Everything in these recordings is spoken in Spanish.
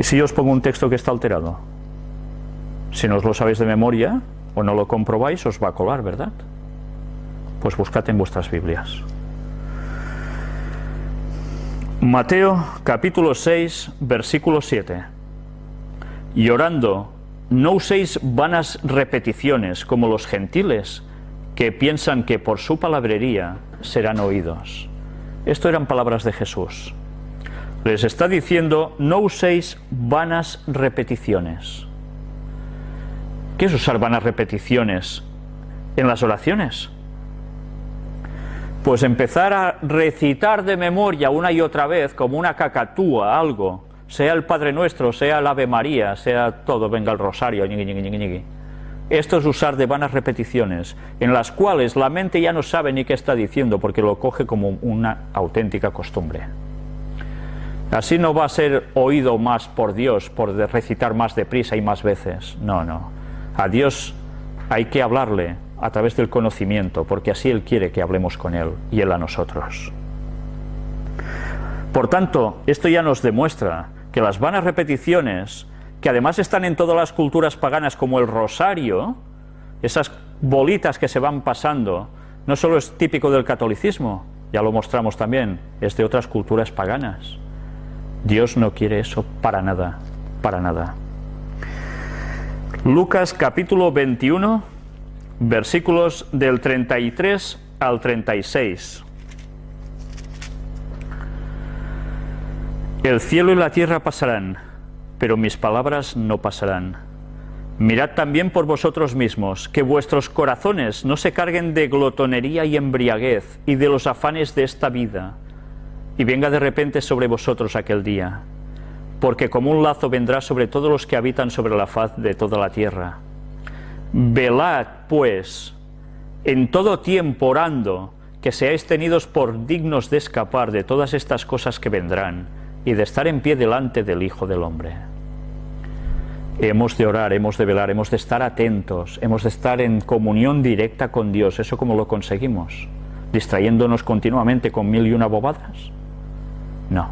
¿Y si os pongo un texto que está alterado? Si no os lo sabéis de memoria o no lo comprobáis, os va a colar, ¿verdad? Pues buscad en vuestras Biblias. Mateo capítulo 6, versículo 7. Y orando, no uséis vanas repeticiones como los gentiles, que piensan que por su palabrería serán oídos. Esto eran palabras de Jesús. Les está diciendo, no uséis vanas repeticiones. ¿Qué es usar vanas repeticiones en las oraciones? Pues empezar a recitar de memoria una y otra vez, como una cacatúa, algo, sea el Padre Nuestro, sea el Ave María, sea todo, venga el Rosario, Esto es usar de vanas repeticiones, en las cuales la mente ya no sabe ni qué está diciendo, porque lo coge como una auténtica costumbre. Así no va a ser oído más por Dios, por recitar más deprisa y más veces. No, no. A Dios hay que hablarle a través del conocimiento, porque así Él quiere que hablemos con Él y Él a nosotros. Por tanto, esto ya nos demuestra que las vanas repeticiones, que además están en todas las culturas paganas como el rosario, esas bolitas que se van pasando, no solo es típico del catolicismo, ya lo mostramos también, es de otras culturas paganas. Dios no quiere eso para nada, para nada. Lucas capítulo 21, versículos del 33 al 36. El cielo y la tierra pasarán, pero mis palabras no pasarán. Mirad también por vosotros mismos, que vuestros corazones no se carguen de glotonería y embriaguez y de los afanes de esta vida, y venga de repente sobre vosotros aquel día, porque como un lazo vendrá sobre todos los que habitan sobre la faz de toda la tierra. Velad, pues, en todo tiempo orando, que seáis tenidos por dignos de escapar de todas estas cosas que vendrán, y de estar en pie delante del Hijo del Hombre. Hemos de orar, hemos de velar, hemos de estar atentos, hemos de estar en comunión directa con Dios. ¿Eso cómo lo conseguimos? ¿Distrayéndonos continuamente con mil y una bobadas? No,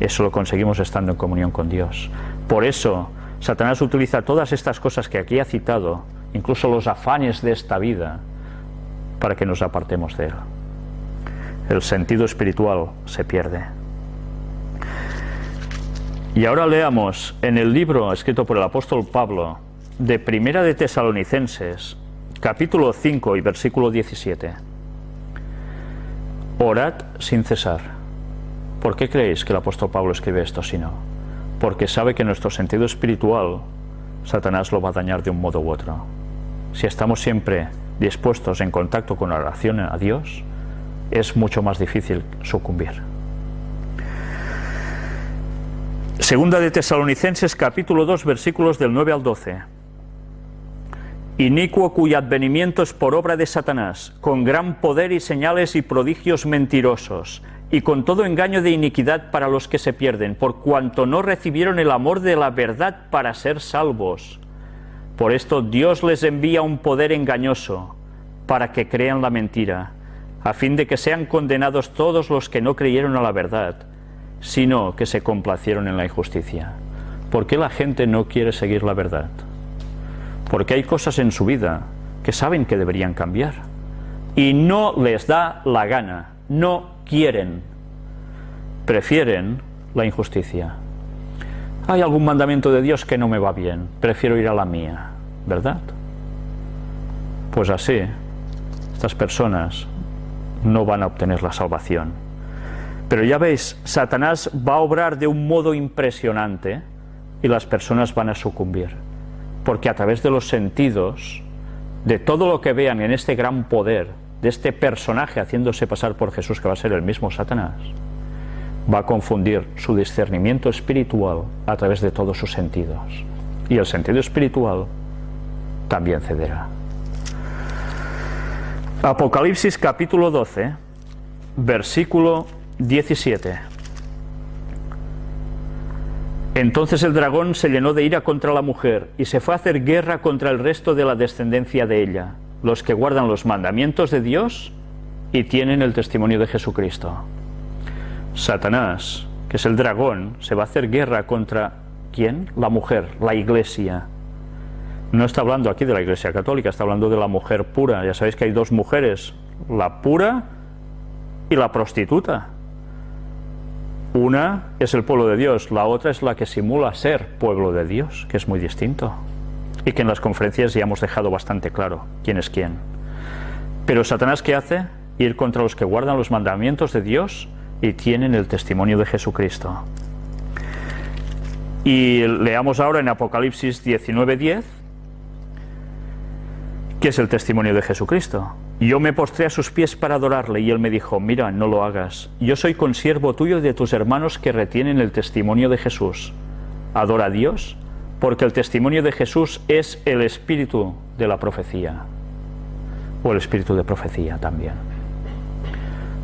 eso lo conseguimos estando en comunión con Dios. Por eso, Satanás utiliza todas estas cosas que aquí ha citado, incluso los afanes de esta vida, para que nos apartemos de él. El sentido espiritual se pierde. Y ahora leamos en el libro escrito por el apóstol Pablo de Primera de Tesalonicenses, capítulo 5 y versículo 17. Orad sin cesar. ¿Por qué creéis que el apóstol Pablo escribe esto si no? Porque sabe que nuestro sentido espiritual Satanás lo va a dañar de un modo u otro. Si estamos siempre dispuestos en contacto con la oración a Dios, es mucho más difícil sucumbir. Segunda de Tesalonicenses capítulo 2 versículos del 9 al 12. Inicuo cuyo advenimiento es por obra de Satanás, con gran poder y señales y prodigios mentirosos, y con todo engaño de iniquidad para los que se pierden, por cuanto no recibieron el amor de la verdad para ser salvos. Por esto Dios les envía un poder engañoso, para que crean la mentira, a fin de que sean condenados todos los que no creyeron a la verdad, sino que se complacieron en la injusticia. ¿Por qué la gente no quiere seguir la verdad? Porque hay cosas en su vida que saben que deberían cambiar y no les da la gana, no quieren, prefieren la injusticia. Hay algún mandamiento de Dios que no me va bien, prefiero ir a la mía, ¿verdad? Pues así, estas personas no van a obtener la salvación. Pero ya veis, Satanás va a obrar de un modo impresionante y las personas van a sucumbir. Porque a través de los sentidos, de todo lo que vean en este gran poder, de este personaje haciéndose pasar por Jesús, que va a ser el mismo Satanás, va a confundir su discernimiento espiritual a través de todos sus sentidos. Y el sentido espiritual también cederá. Apocalipsis capítulo 12, versículo 17. Entonces el dragón se llenó de ira contra la mujer y se fue a hacer guerra contra el resto de la descendencia de ella los que guardan los mandamientos de Dios y tienen el testimonio de Jesucristo. Satanás, que es el dragón, se va a hacer guerra contra ¿Quién? La mujer, la iglesia. No está hablando aquí de la iglesia católica, está hablando de la mujer pura. Ya sabéis que hay dos mujeres, la pura y la prostituta. Una es el pueblo de Dios, la otra es la que simula ser pueblo de Dios, que es muy distinto. Y que en las conferencias ya hemos dejado bastante claro quién es quién. Pero Satanás, ¿qué hace? Ir contra los que guardan los mandamientos de Dios y tienen el testimonio de Jesucristo. Y leamos ahora en Apocalipsis 19:10, que es el testimonio de Jesucristo. Yo me postré a sus pies para adorarle y él me dijo, mira, no lo hagas. Yo soy consiervo tuyo de tus hermanos que retienen el testimonio de Jesús. Adora a Dios, porque el testimonio de Jesús es el espíritu de la profecía, o el espíritu de profecía también.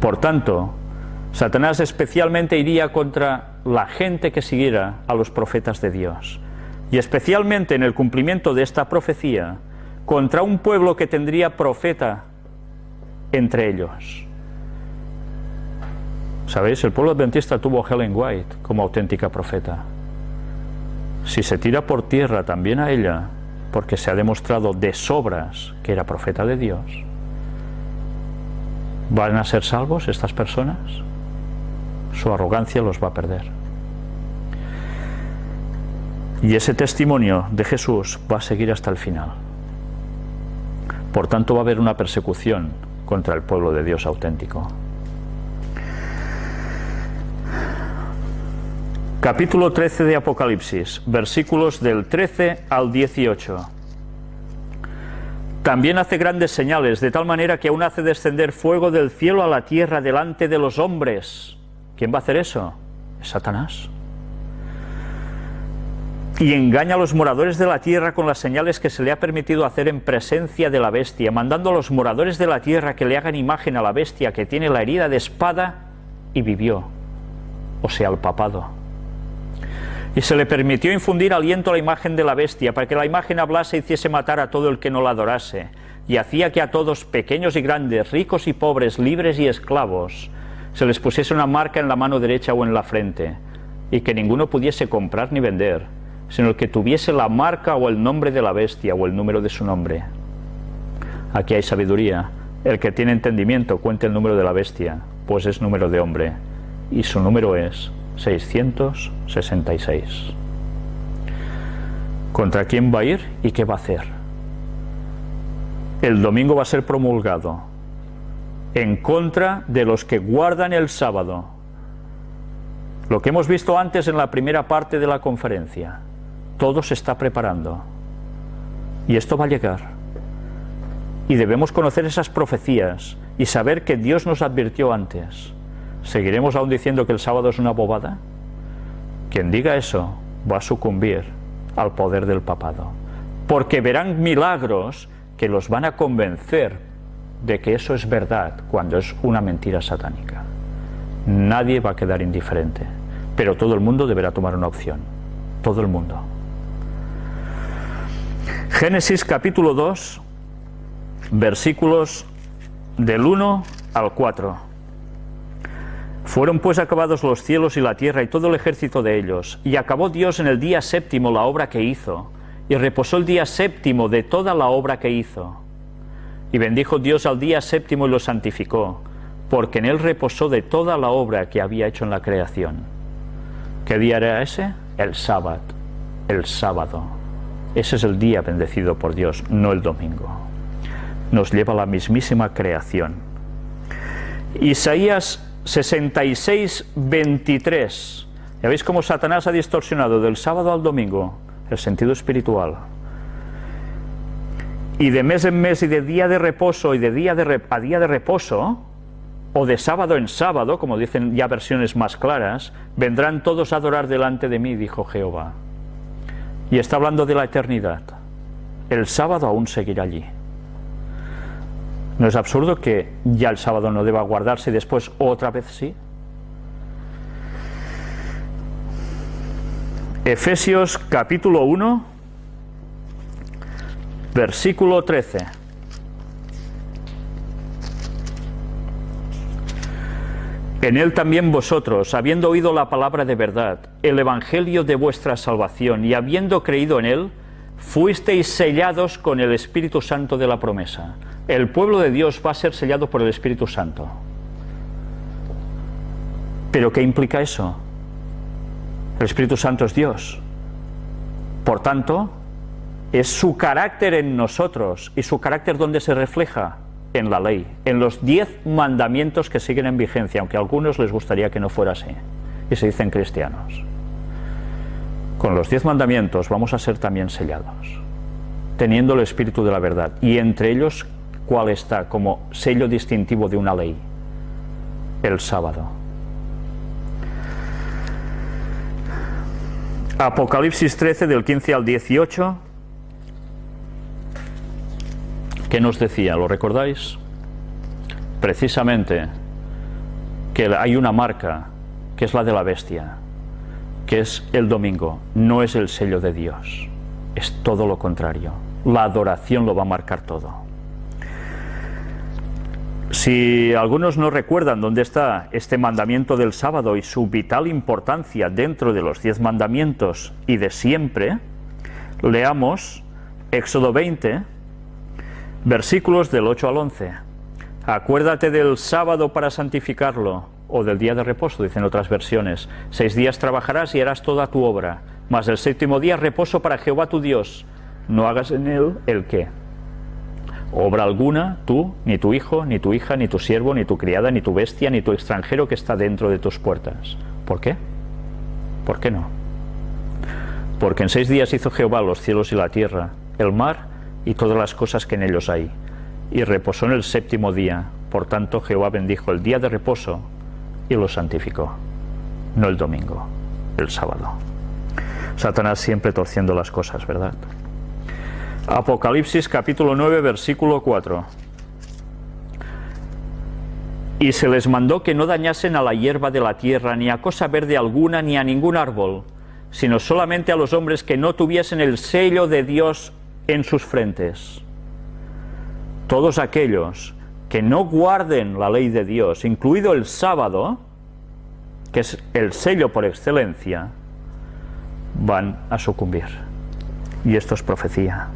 Por tanto, Satanás especialmente iría contra la gente que siguiera a los profetas de Dios, y especialmente en el cumplimiento de esta profecía, contra un pueblo que tendría profeta entre ellos. ¿Sabéis? El pueblo adventista tuvo a Helen White como auténtica profeta. Si se tira por tierra también a ella, porque se ha demostrado de sobras que era profeta de Dios, ¿van a ser salvos estas personas? Su arrogancia los va a perder. Y ese testimonio de Jesús va a seguir hasta el final. Por tanto va a haber una persecución contra el pueblo de Dios auténtico. Capítulo 13 de Apocalipsis, versículos del 13 al 18. También hace grandes señales, de tal manera que aún hace descender fuego del cielo a la tierra delante de los hombres. ¿Quién va a hacer eso? Es Satanás y engaña a los moradores de la tierra con las señales que se le ha permitido hacer en presencia de la bestia, mandando a los moradores de la tierra que le hagan imagen a la bestia que tiene la herida de espada y vivió, o sea, al papado. Y se le permitió infundir aliento a la imagen de la bestia, para que la imagen hablase y hiciese matar a todo el que no la adorase, y hacía que a todos, pequeños y grandes, ricos y pobres, libres y esclavos, se les pusiese una marca en la mano derecha o en la frente, y que ninguno pudiese comprar ni vender, sino el que tuviese la marca o el nombre de la bestia o el número de su nombre. Aquí hay sabiduría. El que tiene entendimiento cuente el número de la bestia, pues es número de hombre, y su número es 666. ¿Contra quién va a ir y qué va a hacer? El domingo va a ser promulgado en contra de los que guardan el sábado. Lo que hemos visto antes en la primera parte de la conferencia todo se está preparando. Y esto va a llegar. Y debemos conocer esas profecías y saber que Dios nos advirtió antes. ¿Seguiremos aún diciendo que el sábado es una bobada? Quien diga eso va a sucumbir al poder del papado. Porque verán milagros que los van a convencer de que eso es verdad cuando es una mentira satánica. Nadie va a quedar indiferente, pero todo el mundo deberá tomar una opción. Todo el mundo. Génesis capítulo 2, versículos del 1 al 4. Fueron pues acabados los cielos y la tierra y todo el ejército de ellos, y acabó Dios en el día séptimo la obra que hizo, y reposó el día séptimo de toda la obra que hizo. Y bendijo Dios al día séptimo y lo santificó, porque en él reposó de toda la obra que había hecho en la creación. ¿Qué día era ese? El sábado, el sábado. Ese es el día bendecido por Dios, no el domingo. Nos lleva a la mismísima creación. Isaías 66, 23. ¿Ya veis cómo Satanás ha distorsionado del sábado al domingo el sentido espiritual? Y de mes en mes y de día de reposo y de día de a día de reposo, o de sábado en sábado, como dicen ya versiones más claras, vendrán todos a adorar delante de mí, dijo Jehová. Y está hablando de la eternidad. El sábado aún seguirá allí. ¿No es absurdo que ya el sábado no deba guardarse y después otra vez sí? Efesios capítulo 1, versículo 13. En él también vosotros, habiendo oído la palabra de verdad, el evangelio de vuestra salvación, y habiendo creído en él, fuisteis sellados con el Espíritu Santo de la promesa. El pueblo de Dios va a ser sellado por el Espíritu Santo. ¿Pero qué implica eso? El Espíritu Santo es Dios. Por tanto, es su carácter en nosotros. ¿Y su carácter dónde se refleja? En la ley, en los diez mandamientos que siguen en vigencia, aunque a algunos les gustaría que no fuera así, y se dicen cristianos. Con los diez mandamientos vamos a ser también sellados, teniendo el espíritu de la verdad, y entre ellos, ¿cuál está como sello distintivo de una ley? El sábado. Apocalipsis 13 del 15 al 18 ¿Qué nos decía? ¿Lo recordáis? Precisamente que hay una marca que es la de la bestia, que es el domingo, no es el sello de Dios, es todo lo contrario. La adoración lo va a marcar todo. Si algunos no recuerdan dónde está este mandamiento del sábado y su vital importancia dentro de los diez mandamientos y de siempre, leamos Éxodo 20, Versículos del 8 al 11. Acuérdate del sábado para santificarlo, o del día de reposo, dicen otras versiones. Seis días trabajarás y harás toda tu obra, mas el séptimo día reposo para Jehová tu Dios. No hagas en él el qué. Obra alguna, tú, ni tu hijo, ni tu hija, ni tu siervo, ni tu criada, ni tu bestia, ni tu extranjero que está dentro de tus puertas. ¿Por qué? ¿Por qué no? Porque en seis días hizo Jehová los cielos y la tierra, el mar y todas las cosas que en ellos hay. Y reposó en el séptimo día. Por tanto, Jehová bendijo el día de reposo y lo santificó. No el domingo, el sábado. Satanás siempre torciendo las cosas, ¿verdad? Apocalipsis capítulo 9, versículo 4. Y se les mandó que no dañasen a la hierba de la tierra, ni a cosa verde alguna, ni a ningún árbol, sino solamente a los hombres que no tuviesen el sello de Dios en sus frentes. Todos aquellos que no guarden la ley de Dios, incluido el sábado, que es el sello por excelencia, van a sucumbir. Y esto es profecía.